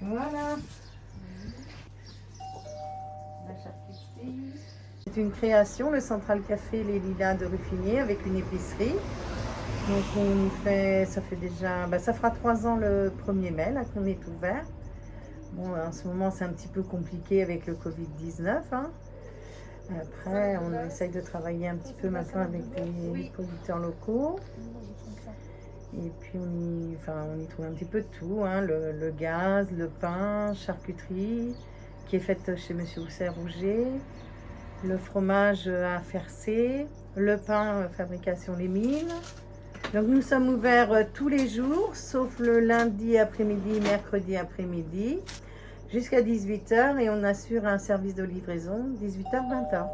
Voilà. C'est une création, le Central Café Les Lilas de Ruffinier avec une épicerie. Donc on fait, ça fait déjà, bah, ça fera trois ans le 1er mai là qu'on est ouvert. Bon, en ce moment c'est un petit peu compliqué avec le Covid-19. Hein. Après, on essaye de travailler un petit peu maintenant avec les producteurs locaux. Et puis on y, trouve un petit peu de tout, hein, le, gaz, le pain, charcuterie, qui est faite chez Monsieur Housset Rouget, le fromage à Fercé, le pain euh, fabrication Les Mines. Donc nous sommes ouverts euh, tous les jours, sauf le lundi après-midi, mercredi après-midi, jusqu'à 18h et on assure un service de livraison 18h-20h.